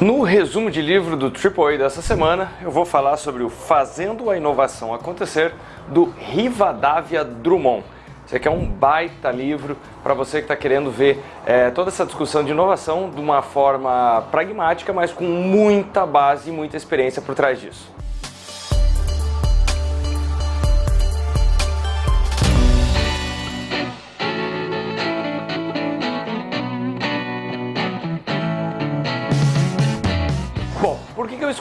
No resumo de livro do AAA dessa semana, eu vou falar sobre o Fazendo a Inovação Acontecer, do Rivadavia Drummond. Esse aqui é um baita livro para você que está querendo ver é, toda essa discussão de inovação de uma forma pragmática, mas com muita base e muita experiência por trás disso.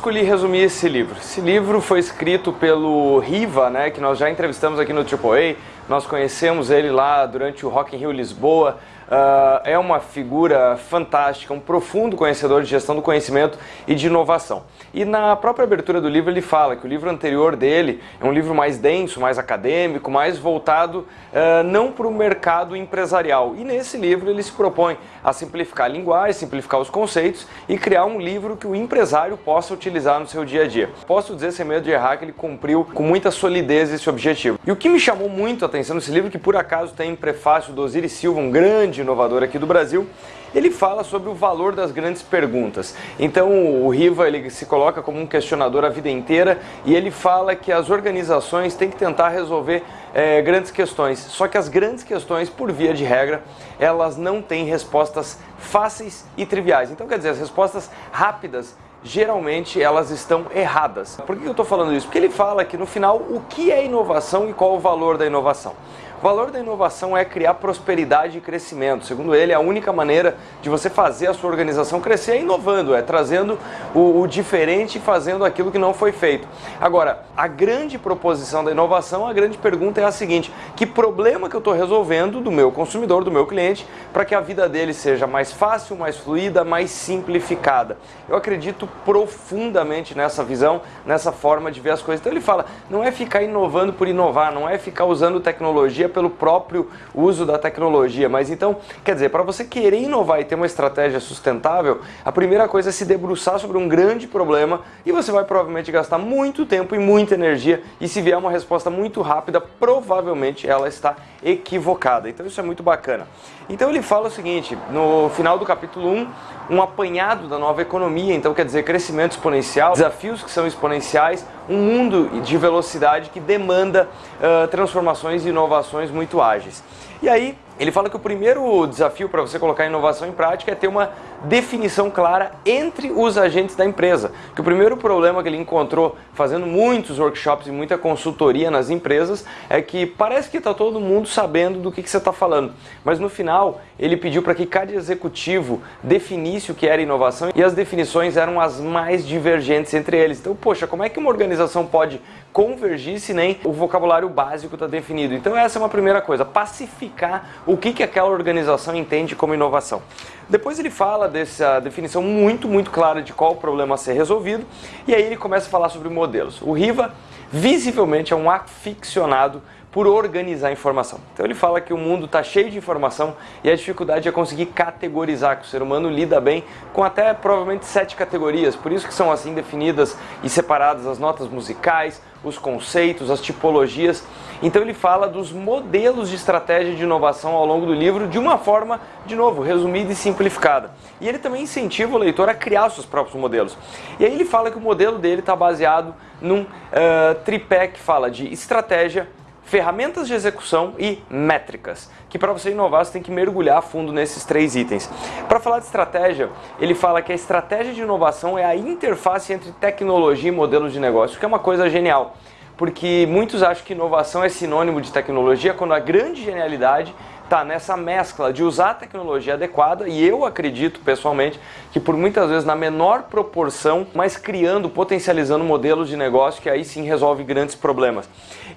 Escolhi resumir esse livro? Esse livro foi escrito pelo Riva, né, que nós já entrevistamos aqui no AAA, nós conhecemos ele lá durante o Rock in Rio Lisboa, Uh, é uma figura fantástica, um profundo conhecedor de gestão do conhecimento e de inovação. E na própria abertura do livro ele fala que o livro anterior dele é um livro mais denso, mais acadêmico, mais voltado uh, não para o mercado empresarial. E nesse livro ele se propõe a simplificar a linguagem, simplificar os conceitos e criar um livro que o empresário possa utilizar no seu dia a dia. Posso dizer sem medo de errar que ele cumpriu com muita solidez esse objetivo. E o que me chamou muito a atenção nesse livro, que por acaso tem prefácio do Osiris Silva, um grande grande inovador aqui do Brasil, ele fala sobre o valor das grandes perguntas. Então o Riva ele se coloca como um questionador a vida inteira e ele fala que as organizações têm que tentar resolver é, grandes questões. Só que as grandes questões, por via de regra, elas não têm respostas fáceis e triviais. Então quer dizer, as respostas rápidas geralmente elas estão erradas. Por que eu estou falando isso? Porque ele fala que no final o que é inovação e qual o valor da inovação. O valor da inovação é criar prosperidade e crescimento. Segundo ele, a única maneira de você fazer a sua organização crescer é inovando, é trazendo o, o diferente e fazendo aquilo que não foi feito. Agora, a grande proposição da inovação, a grande pergunta é a seguinte: que problema que eu estou resolvendo do meu consumidor, do meu cliente, para que a vida dele seja mais fácil, mais fluida, mais simplificada? Eu acredito profundamente nessa visão, nessa forma de ver as coisas. Então ele fala: não é ficar inovando por inovar, não é ficar usando tecnologia pelo próprio uso da tecnologia. Mas então, quer dizer, para você querer inovar e ter uma estratégia sustentável, a primeira coisa é se debruçar sobre um grande problema e você vai provavelmente gastar muito tempo e muita energia e se vier uma resposta muito rápida, provavelmente ela está equivocada. Então isso é muito bacana. Então ele fala o seguinte, no final do capítulo 1, um apanhado da nova economia, então quer dizer crescimento exponencial, desafios que são exponenciais, um mundo de velocidade que demanda uh, transformações e inovações muito ágeis. E aí, ele fala que o primeiro desafio para você colocar inovação em prática é ter uma definição clara entre os agentes da empresa. Que o primeiro problema que ele encontrou fazendo muitos workshops e muita consultoria nas empresas é que parece que está todo mundo sabendo do que, que você está falando, mas no final ele pediu para que cada executivo definisse o que era inovação e as definições eram as mais divergentes entre eles. Então, poxa, como é que uma organização pode convergir se nem o vocabulário básico está definido? Então essa é uma primeira coisa, pacificar o que, que aquela organização entende como inovação. Depois ele fala dessa definição muito, muito clara de qual o problema a ser resolvido, e aí ele começa a falar sobre modelos. O Riva, visivelmente, é um aficionado por organizar informação. Então ele fala que o mundo está cheio de informação e a dificuldade é conseguir categorizar, que o ser humano lida bem com até provavelmente sete categorias, por isso que são assim definidas e separadas as notas musicais, os conceitos, as tipologias. Então ele fala dos modelos de estratégia de inovação ao longo do livro de uma forma, de novo, resumida e simplificada. E ele também incentiva o leitor a criar seus próprios modelos. E aí ele fala que o modelo dele está baseado num uh, tripé que fala de estratégia, ferramentas de execução e métricas, que para você inovar você tem que mergulhar a fundo nesses três itens. Para falar de estratégia, ele fala que a estratégia de inovação é a interface entre tecnologia e modelos de negócio, que é uma coisa genial, porque muitos acham que inovação é sinônimo de tecnologia, quando a grande genialidade está nessa mescla de usar a tecnologia adequada e eu acredito pessoalmente que por muitas vezes na menor proporção, mas criando, potencializando modelos de negócio que aí sim resolve grandes problemas.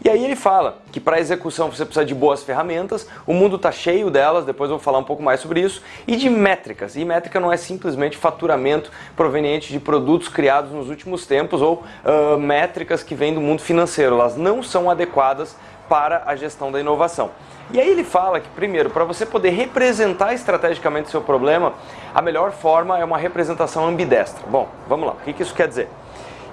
E aí ele fala que para execução você precisa de boas ferramentas, o mundo está cheio delas, depois eu vou falar um pouco mais sobre isso, e de métricas. E métrica não é simplesmente faturamento proveniente de produtos criados nos últimos tempos ou uh, métricas que vêm do mundo financeiro, elas não são adequadas para a gestão da inovação. E aí ele fala que, primeiro, para você poder representar estrategicamente o seu problema, a melhor forma é uma representação ambidestra. Bom, vamos lá, o que isso quer dizer?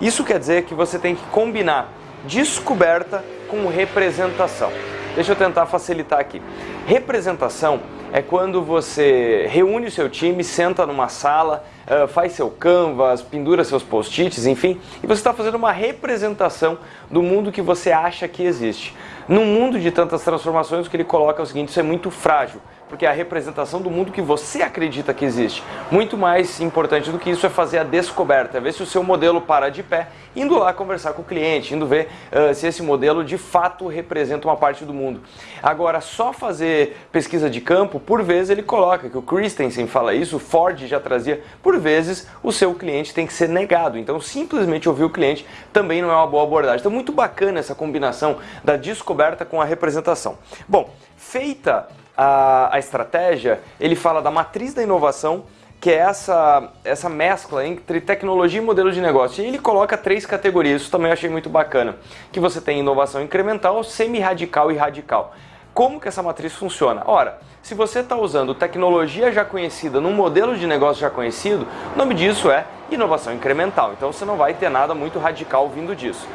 Isso quer dizer que você tem que combinar descoberta com representação. Deixa eu tentar facilitar aqui. Representação é quando você reúne o seu time, senta numa sala, uh, faz seu canvas, pendura seus post-its, enfim, e você está fazendo uma representação do mundo que você acha que existe. Num mundo de tantas transformações, o que ele coloca é o seguinte: isso é muito frágil porque é a representação do mundo que você acredita que existe. Muito mais importante do que isso é fazer a descoberta, é ver se o seu modelo para de pé, indo lá conversar com o cliente, indo ver uh, se esse modelo de fato representa uma parte do mundo. Agora, só fazer pesquisa de campo, por vezes ele coloca, que o Christensen fala isso, o Ford já trazia, por vezes o seu cliente tem que ser negado. Então, simplesmente ouvir o cliente também não é uma boa abordagem. Então, muito bacana essa combinação da descoberta com a representação. Bom, feita a, a estratégia, ele fala da matriz da inovação, que é essa, essa mescla entre tecnologia e modelo de negócio. E ele coloca três categorias, isso também eu achei muito bacana. Que você tem inovação incremental, semi-radical e radical. Como que essa matriz funciona? Ora, se você está usando tecnologia já conhecida num modelo de negócio já conhecido, o nome disso é inovação incremental. Então você não vai ter nada muito radical vindo disso.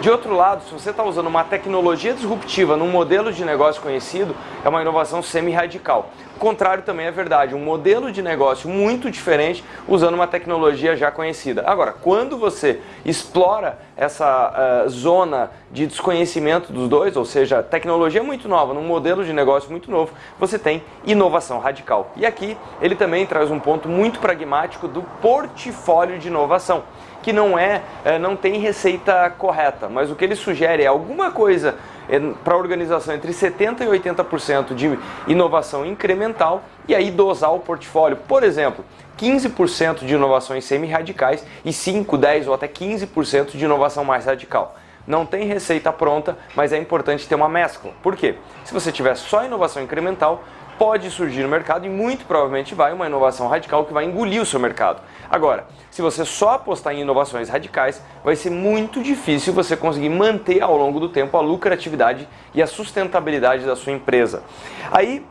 De outro lado, se você está usando uma tecnologia disruptiva num modelo de negócio conhecido, é uma inovação semi-radical. O contrário também é verdade, um modelo de negócio muito diferente usando uma tecnologia já conhecida. Agora, quando você explora essa uh, zona de desconhecimento dos dois, ou seja, tecnologia muito nova num modelo de negócio muito novo, você tem inovação radical. E aqui ele também traz um ponto muito pragmático do portfólio de inovação que não é, é não tem receita correta, mas o que ele sugere é alguma coisa é, para a organização entre 70% e 80% de inovação incremental e aí dosar o portfólio. Por exemplo, 15% de inovações semi-radicais e 5, 10 ou até 15% de inovação mais radical. Não tem receita pronta, mas é importante ter uma mescla. Por quê? Se você tiver só inovação incremental, pode surgir no mercado e muito provavelmente vai uma inovação radical que vai engolir o seu mercado. Agora, se você só apostar em inovações radicais, vai ser muito difícil você conseguir manter ao longo do tempo a lucratividade e a sustentabilidade da sua empresa. Aí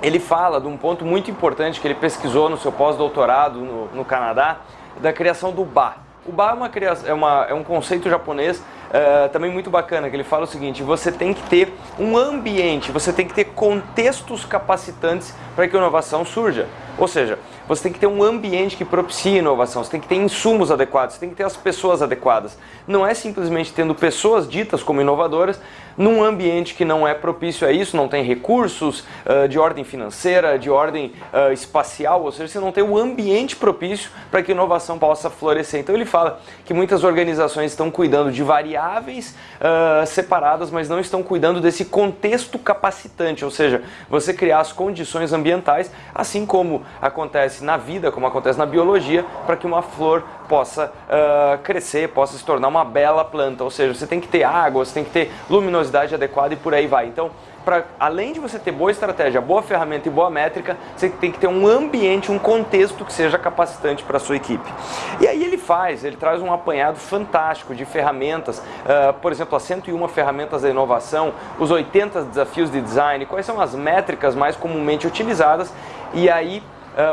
ele fala de um ponto muito importante que ele pesquisou no seu pós-doutorado no, no Canadá, da criação do BA. O BA é, uma é, uma, é um conceito japonês uh, também muito bacana, que ele fala o seguinte, você tem que ter um ambiente, você tem que ter contextos capacitantes para que a inovação surja. Ou seja, você tem que ter um ambiente que propicie inovação, você tem que ter insumos adequados, você tem que ter as pessoas adequadas. Não é simplesmente tendo pessoas ditas como inovadoras num ambiente que não é propício a isso, não tem recursos uh, de ordem financeira, de ordem uh, espacial, ou seja, você não tem o um ambiente propício para que inovação possa florescer. Então ele fala que muitas organizações estão cuidando de variáveis uh, separadas, mas não estão cuidando desse contexto capacitante, ou seja, você criar as condições ambientais, assim como acontece na vida, como acontece na biologia, para que uma flor possa uh, crescer, possa se tornar uma bela planta. Ou seja, você tem que ter água, você tem que ter luminosidade adequada e por aí vai. Então, pra, além de você ter boa estratégia, boa ferramenta e boa métrica, você tem que ter um ambiente, um contexto que seja capacitante para a sua equipe. E aí ele faz, ele traz um apanhado fantástico de ferramentas, uh, por exemplo, as 101 ferramentas da inovação, os 80 desafios de design, quais são as métricas mais comumente utilizadas, e aí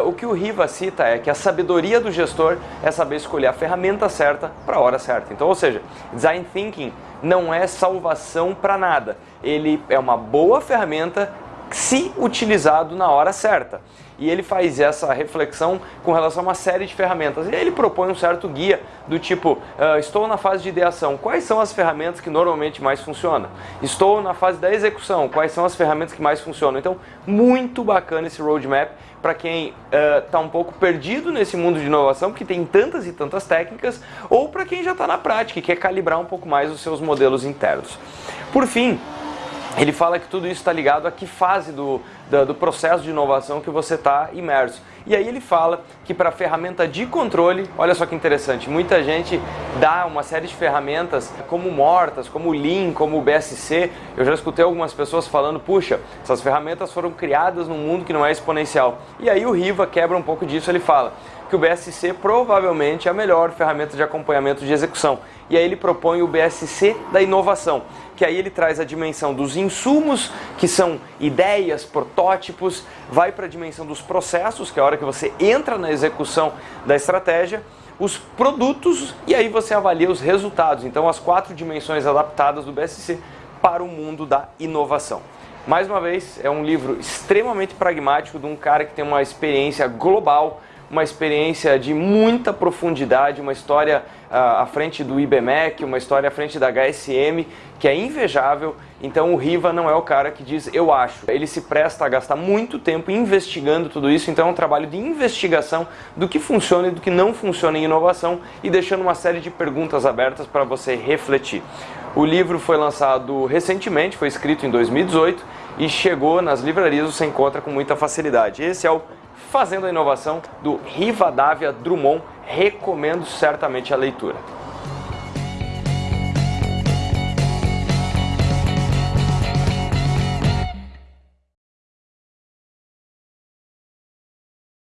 o que o Riva cita é que a sabedoria do gestor é saber escolher a ferramenta certa para a hora certa. Então, ou seja, design thinking não é salvação para nada. Ele é uma boa ferramenta se utilizado na hora certa e ele faz essa reflexão com relação a uma série de ferramentas. E ele propõe um certo guia do tipo, uh, estou na fase de ideação, quais são as ferramentas que normalmente mais funcionam? Estou na fase da execução, quais são as ferramentas que mais funcionam? Então, muito bacana esse roadmap para quem está uh, um pouco perdido nesse mundo de inovação, porque tem tantas e tantas técnicas, ou para quem já está na prática e quer calibrar um pouco mais os seus modelos internos. Por fim, ele fala que tudo isso está ligado a que fase do, do, do, processo de inovação que você está imerso. E aí ele fala que para ferramenta de controle, olha só que interessante, muita gente dá uma série de ferramentas como mortas, como Lean, como BSC. Eu já escutei algumas pessoas falando, puxa, essas ferramentas foram criadas num mundo que não é exponencial. E aí o Riva quebra um pouco disso, ele fala que o BSC provavelmente é a melhor ferramenta de acompanhamento de execução. E aí ele propõe o BSC da inovação, que aí ele traz a dimensão dos insumos, que são ideias, protótipos, vai para a dimensão dos processos, que é a hora que você entra na execução da estratégia, os produtos e aí você avalia os resultados. Então as quatro dimensões adaptadas do BSC para o mundo da inovação. Mais uma vez, é um livro extremamente pragmático de um cara que tem uma experiência global, uma experiência de muita profundidade, uma história uh, à frente do IBMEC, uma história à frente da HSM, que é invejável. Então o Riva não é o cara que diz eu acho. Ele se presta a gastar muito tempo investigando tudo isso, então é um trabalho de investigação do que funciona e do que não funciona em inovação e deixando uma série de perguntas abertas para você refletir. O livro foi lançado recentemente, foi escrito em 2018 e chegou nas livrarias, você encontra com muita facilidade. Esse é o Fazendo a Inovação do Rivadavia Drummond, recomendo certamente a leitura.